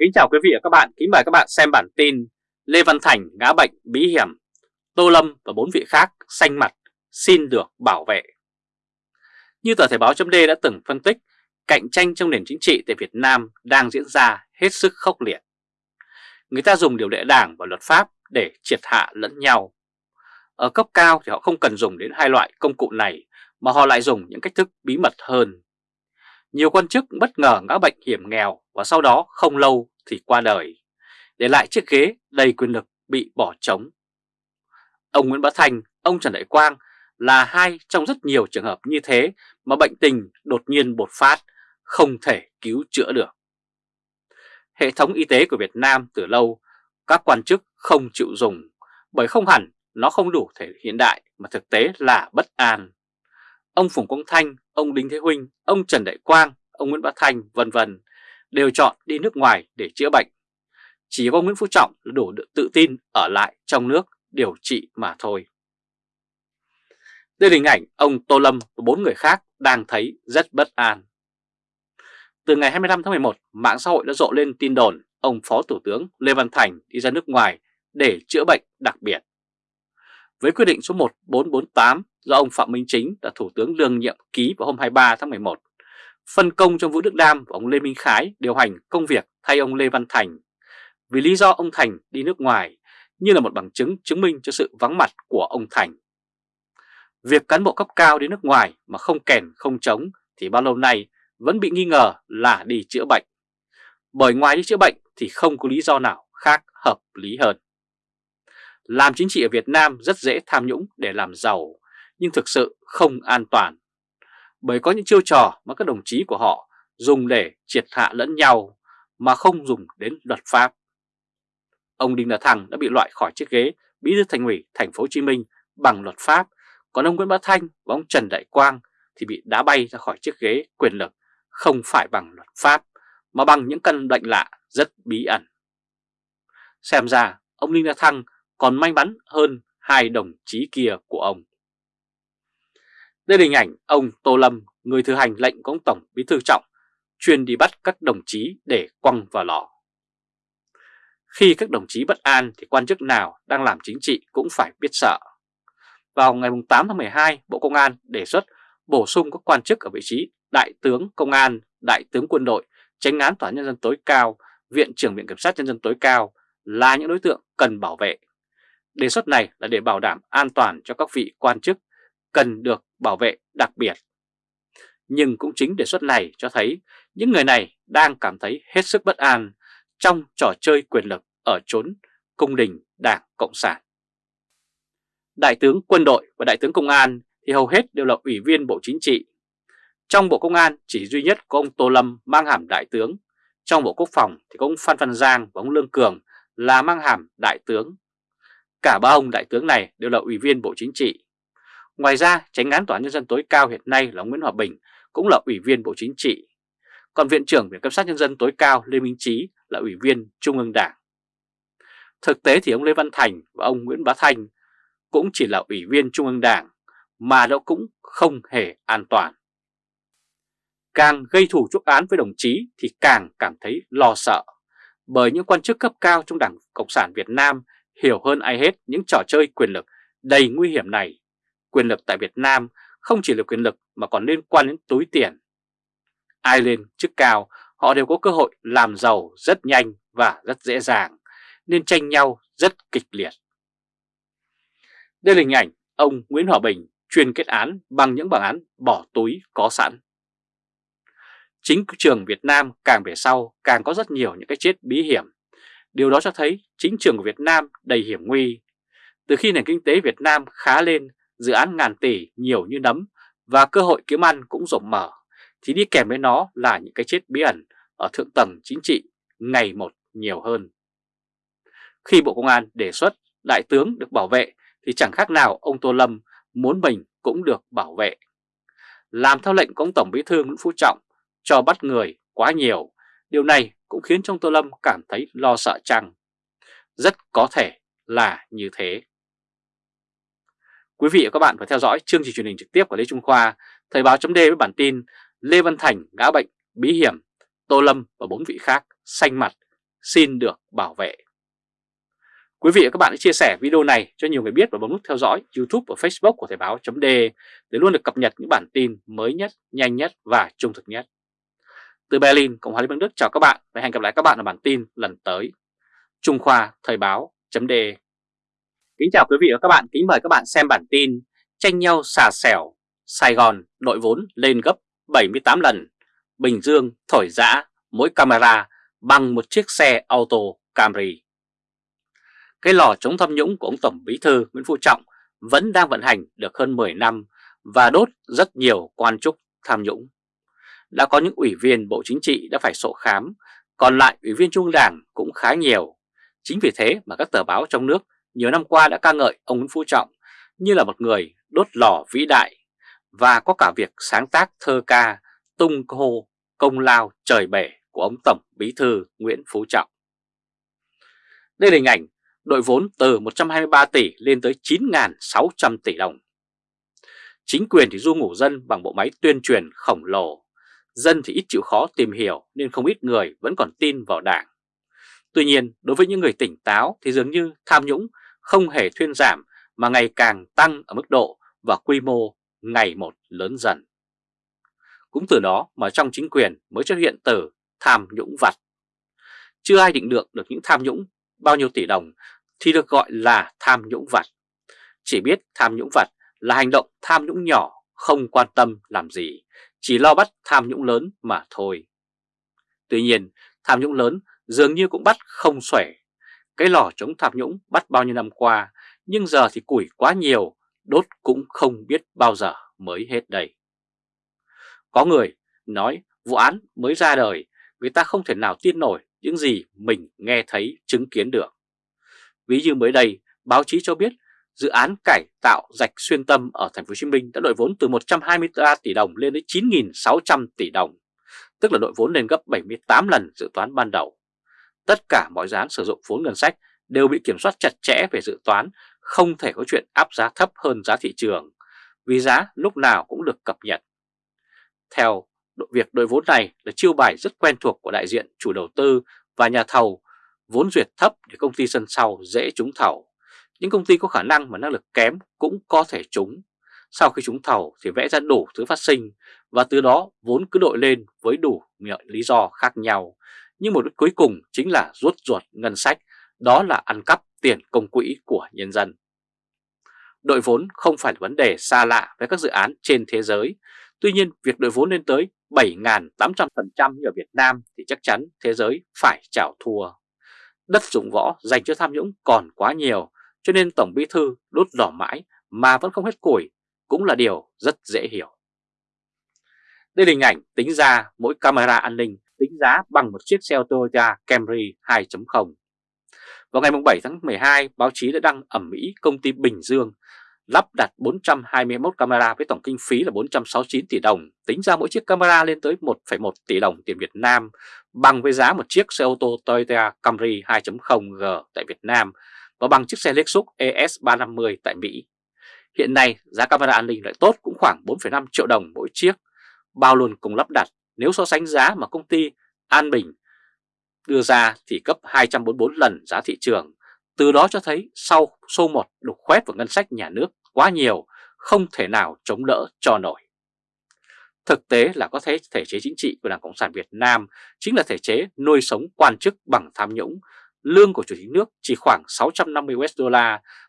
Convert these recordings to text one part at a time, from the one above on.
Kính chào quý vị và các bạn, kính mời các bạn xem bản tin Lê Văn Thành ngã bệnh bí hiểm, Tô Lâm và bốn vị khác xanh mặt xin được bảo vệ. Như tờ Thể báo chấm đã từng phân tích, cạnh tranh trong nền chính trị tại Việt Nam đang diễn ra hết sức khốc liệt. Người ta dùng điều lệ đảng và luật pháp để triệt hạ lẫn nhau. Ở cấp cao thì họ không cần dùng đến hai loại công cụ này mà họ lại dùng những cách thức bí mật hơn. Nhiều quan chức bất ngờ ngã bệnh hiểm nghèo và sau đó không lâu thì qua đời, để lại chiếc ghế đầy quyền lực bị bỏ trống. Ông Nguyễn Bá Thành, ông Trần Đại Quang là hai trong rất nhiều trường hợp như thế mà bệnh tình đột nhiên bột phát, không thể cứu chữa được. Hệ thống y tế của Việt Nam từ lâu, các quan chức không chịu dùng, bởi không hẳn nó không đủ thể hiện đại mà thực tế là bất an. Ông Phùng Quang Thanh, ông Đinh Thế Huynh, ông Trần Đại Quang, ông Nguyễn Bá Thành vân vân đều chọn đi nước ngoài để chữa bệnh. Chỉ có Nguyễn Phú Trọng là đủ tự tin ở lại trong nước điều trị mà thôi. Đây là hình ảnh ông Tô Lâm và bốn người khác đang thấy rất bất an. Từ ngày 25 tháng 11, mạng xã hội đã rộ lên tin đồn ông Phó Thủ tướng Lê Văn Thành đi ra nước ngoài để chữa bệnh đặc biệt. Với quyết định số 1448 do ông Phạm Minh Chính là Thủ tướng đương nhiệm ký vào hôm 23 tháng 11, phân công cho Vũ Đức Đam và ông Lê Minh Khái điều hành công việc thay ông Lê Văn Thành vì lý do ông Thành đi nước ngoài như là một bằng chứng chứng minh cho sự vắng mặt của ông Thành. Việc cán bộ cấp cao đến nước ngoài mà không kèn không chống thì bao lâu nay vẫn bị nghi ngờ là đi chữa bệnh. Bởi ngoài đi chữa bệnh thì không có lý do nào khác hợp lý hơn. Làm chính trị ở Việt Nam rất dễ tham nhũng để làm giàu, nhưng thực sự không an toàn. Bởi có những chiêu trò mà các đồng chí của họ dùng để triệt hạ lẫn nhau mà không dùng đến luật pháp. Ông Đinh La Thăng đã bị loại khỏi chiếc ghế bí thư thành ủy thành phố Hồ Chí Minh bằng luật pháp, còn ông Nguyễn Bá Thanh và ông Trần Đại Quang thì bị đá bay ra khỏi chiếc ghế quyền lực không phải bằng luật pháp mà bằng những căn bệnh lạ rất bí ẩn. Xem ra ông Đinh La Thăng còn may mắn hơn hai đồng chí kia của ông. Đây là hình ảnh ông Tô Lâm, người thừa hành lệnh của ông Tổng Bí Thư Trọng, chuyên đi bắt các đồng chí để quăng vào lò. Khi các đồng chí bất an thì quan chức nào đang làm chính trị cũng phải biết sợ. Vào ngày 8 tháng 12, Bộ Công an đề xuất bổ sung các quan chức ở vị trí Đại tướng Công an, Đại tướng Quân đội, Tránh án Tòa Nhân dân tối cao, Viện trưởng Viện Kiểm sát Nhân dân tối cao là những đối tượng cần bảo vệ. Đề xuất này là để bảo đảm an toàn cho các vị quan chức cần được bảo vệ đặc biệt. Nhưng cũng chính đề xuất này cho thấy những người này đang cảm thấy hết sức bất an trong trò chơi quyền lực ở chốn cung đình Đảng Cộng sản. Đại tướng quân đội và đại tướng công an thì hầu hết đều là ủy viên Bộ Chính trị. Trong Bộ Công an chỉ duy nhất có ông Tô Lâm mang hàm đại tướng. Trong Bộ Quốc phòng thì có ông Phan Văn Giang và ông Lương Cường là mang hàm đại tướng. Cả ba ông đại tướng này đều là ủy viên Bộ Chính trị. Ngoài ra, tránh án Tòa án Nhân dân tối cao hiện nay là Nguyễn Hòa Bình cũng là ủy viên Bộ Chính trị. Còn Viện trưởng Viện Kiểm sát Nhân dân tối cao Lê Minh Trí là ủy viên Trung ương Đảng. Thực tế thì ông Lê Văn Thành và ông Nguyễn Bá Thanh cũng chỉ là ủy viên Trung ương Đảng mà nó cũng không hề an toàn. Càng gây thủ chuốc án với đồng chí thì càng cảm thấy lo sợ, bởi những quan chức cấp cao trong Đảng Cộng sản Việt Nam hiểu hơn ai hết những trò chơi quyền lực đầy nguy hiểm này. Quyền lực tại Việt Nam không chỉ là quyền lực mà còn liên quan đến túi tiền. Ai lên chức cao, họ đều có cơ hội làm giàu rất nhanh và rất dễ dàng, nên tranh nhau rất kịch liệt. Đây là hình ảnh ông Nguyễn Hòa Bình chuyên kết án bằng những bản án bỏ túi có sẵn. Chính trường Việt Nam càng về sau càng có rất nhiều những cái chết bí hiểm. Điều đó cho thấy chính trường của Việt Nam đầy hiểm nguy. Từ khi nền kinh tế Việt Nam khá lên, dự án ngàn tỷ nhiều như nấm và cơ hội kiếm ăn cũng rộng mở, thì đi kèm với nó là những cái chết bí ẩn ở thượng tầng chính trị ngày một nhiều hơn. Khi Bộ Công an đề xuất đại tướng được bảo vệ thì chẳng khác nào ông Tô Lâm muốn mình cũng được bảo vệ. Làm theo lệnh của ông Tổng Bí thư Nguyễn Phú Trọng cho bắt người quá nhiều, điều này cũng khiến trong Tô Lâm cảm thấy lo sợ chăng. Rất có thể là như thế. Quý vị và các bạn phải theo dõi chương trình truyền hình trực tiếp của Lê Trung Khoa, Thời báo chấm với bản tin Lê Văn Thành ngã bệnh bí hiểm, Tô Lâm và bốn vị khác xanh mặt xin được bảo vệ. Quý vị và các bạn hãy chia sẻ video này cho nhiều người biết và bấm nút theo dõi YouTube và Facebook của Thời báo chấm để luôn được cập nhật những bản tin mới nhất, nhanh nhất và trung thực nhất. Từ Berlin, Cộng hòa Liên bang Đức chào các bạn và hẹn gặp lại các bạn ở bản tin lần tới. Trung Khoa Thời báo chấm Kính chào quý vị và các bạn, kính mời các bạn xem bản tin Tranh nhau xà xẻo, Sài Gòn đội vốn lên gấp 78 lần, Bình Dương thổi giã mỗi camera bằng một chiếc xe auto Camry. Cái lò chống tham nhũng của ông Tổng Bí Thư Nguyễn Phú Trọng vẫn đang vận hành được hơn 10 năm và đốt rất nhiều quan chức tham nhũng. Đã có những ủy viên Bộ Chính trị đã phải sổ khám, còn lại ủy viên Trung Đảng cũng khá nhiều. Chính vì thế mà các tờ báo trong nước nhiều năm qua đã ca ngợi ông Nguyễn Phú Trọng như là một người đốt lò vĩ đại và có cả việc sáng tác thơ ca tung hô công lao trời bể của ông Tổng Bí Thư Nguyễn Phú Trọng. Đây là hình ảnh đội vốn từ 123 tỷ lên tới 9.600 tỷ đồng. Chính quyền thì du ngủ dân bằng bộ máy tuyên truyền khổng lồ, dân thì ít chịu khó tìm hiểu nên không ít người vẫn còn tin vào đảng. Tuy nhiên, đối với những người tỉnh táo thì dường như tham nhũng không hề thuyên giảm mà ngày càng tăng ở mức độ và quy mô ngày một lớn dần. Cũng từ đó mà trong chính quyền mới xuất hiện từ tham nhũng vặt. Chưa ai định được được những tham nhũng bao nhiêu tỷ đồng thì được gọi là tham nhũng vặt. Chỉ biết tham nhũng vặt là hành động tham nhũng nhỏ không quan tâm làm gì, chỉ lo bắt tham nhũng lớn mà thôi. Tuy nhiên, tham nhũng lớn dường như cũng bắt không xuể. Cái lò chống tham nhũng bắt bao nhiêu năm qua, nhưng giờ thì củi quá nhiều, đốt cũng không biết bao giờ mới hết đây. Có người nói vụ án mới ra đời, người ta không thể nào tin nổi những gì mình nghe thấy chứng kiến được. Ví như mới đây, báo chí cho biết dự án cải tạo rạch xuyên tâm ở thành phố Hồ Chí Minh đã đội vốn từ 123 tỷ đồng lên đến 9.600 tỷ đồng, tức là đội vốn lên gấp 78 lần dự toán ban đầu. Tất cả mọi dự án sử dụng vốn ngân sách đều bị kiểm soát chặt chẽ về dự toán, không thể có chuyện áp giá thấp hơn giá thị trường, vì giá lúc nào cũng được cập nhật. Theo việc đội vốn này là chiêu bài rất quen thuộc của đại diện chủ đầu tư và nhà thầu vốn duyệt thấp để công ty sân sau dễ trúng thầu. Những công ty có khả năng mà năng lực kém cũng có thể trúng. Sau khi trúng thầu thì vẽ ra đủ thứ phát sinh và từ đó vốn cứ đội lên với đủ lý do khác nhau. Nhưng một đích cuối cùng chính là rút ruột ngân sách, đó là ăn cắp tiền công quỹ của nhân dân. Đội vốn không phải là vấn đề xa lạ với các dự án trên thế giới. Tuy nhiên, việc đội vốn lên tới 7.800% như ở Việt Nam thì chắc chắn thế giới phải chảo thua. Đất dụng võ dành cho tham nhũng còn quá nhiều, cho nên Tổng Bí Thư đốt đỏ mãi mà vẫn không hết củi cũng là điều rất dễ hiểu. Đây là hình ảnh tính ra mỗi camera an ninh giá bằng một chiếc xe ô tô Toyota Camry 2.0. Vào ngày 7 tháng 12, báo chí đã đăng ẩm mỹ công ty Bình Dương lắp đặt 421 camera với tổng kinh phí là 469 tỷ đồng, tính ra mỗi chiếc camera lên tới 1,1 tỷ đồng tiền Việt Nam, bằng với giá một chiếc xe ô tô Toyota Camry 2.0G tại Việt Nam và bằng chiếc xe Lexus ES350 tại Mỹ. Hiện nay, giá camera an ninh lại tốt cũng khoảng 4,5 triệu đồng mỗi chiếc, bao luôn cùng lắp đặt nếu so sánh giá mà công ty An Bình đưa ra thì cấp 244 lần giá thị trường. Từ đó cho thấy sau số 1 đục khoét vào ngân sách nhà nước quá nhiều, không thể nào chống đỡ cho nổi. Thực tế là có thể thể chế chính trị của Đảng Cộng sản Việt Nam chính là thể chế nuôi sống quan chức bằng tham nhũng. Lương của chủ tịch nước chỉ khoảng 650 USD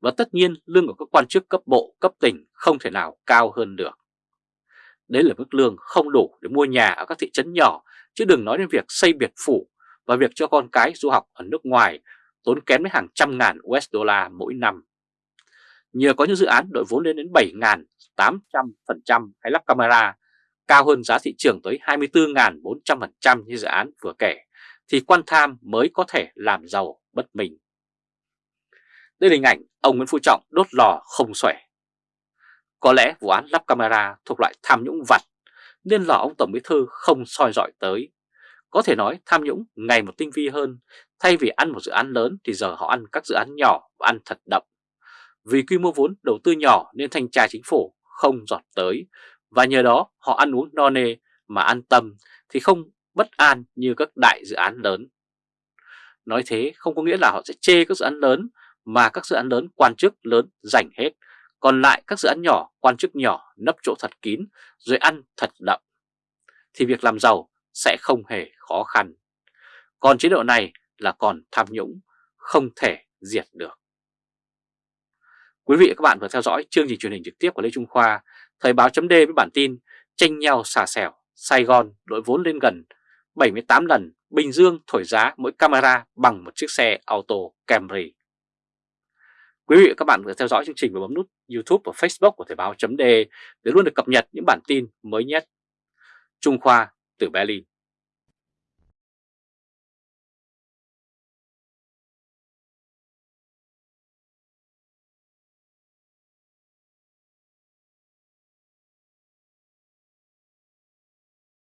và tất nhiên lương của các quan chức cấp bộ, cấp tỉnh không thể nào cao hơn được. Đấy là mức lương không đủ để mua nhà ở các thị trấn nhỏ, chứ đừng nói đến việc xây biệt phủ và việc cho con cái du học ở nước ngoài tốn kém đến hàng trăm ngàn USD mỗi năm. Nhờ có những dự án đội vốn lên đến 7.800% hay lắp camera, cao hơn giá thị trường tới 24.400% như dự án vừa kể, thì quan tham mới có thể làm giàu bất mình. Đây là hình ảnh ông Nguyễn Phú Trọng đốt lò không xuể. Có lẽ vụ án lắp camera thuộc loại tham nhũng vặt, nên lò ông Tổng Bí Thư không soi dọi tới. Có thể nói tham nhũng ngày một tinh vi hơn, thay vì ăn một dự án lớn thì giờ họ ăn các dự án nhỏ và ăn thật đậm. Vì quy mô vốn đầu tư nhỏ nên thanh tra chính phủ không giọt tới và nhờ đó họ ăn uống no nê mà an tâm thì không bất an như các đại dự án lớn. Nói thế không có nghĩa là họ sẽ chê các dự án lớn mà các dự án lớn quan chức lớn giành hết, còn lại các dự án nhỏ quan chức nhỏ nấp chỗ thật kín rồi ăn thật đậm. Thì việc làm giàu sẽ không hề khó khăn. Còn chế độ này là còn tham nhũng, không thể diệt được. Quý vị và các bạn vừa theo dõi chương trình truyền hình trực tiếp của Lê Trung Khoa, Thời báo chấm với bản tin tranh nhau xà xẻo, Sài Gòn đội vốn lên gần 78 lần, Bình Dương thổi giá mỗi camera bằng một chiếc xe auto Camry. Quý vị và các bạn vừa theo dõi chương trình và bấm nút YouTube và Facebook của Thời Báo .de để luôn được cập nhật những bản tin mới nhất. Trung Khoa từ Berlin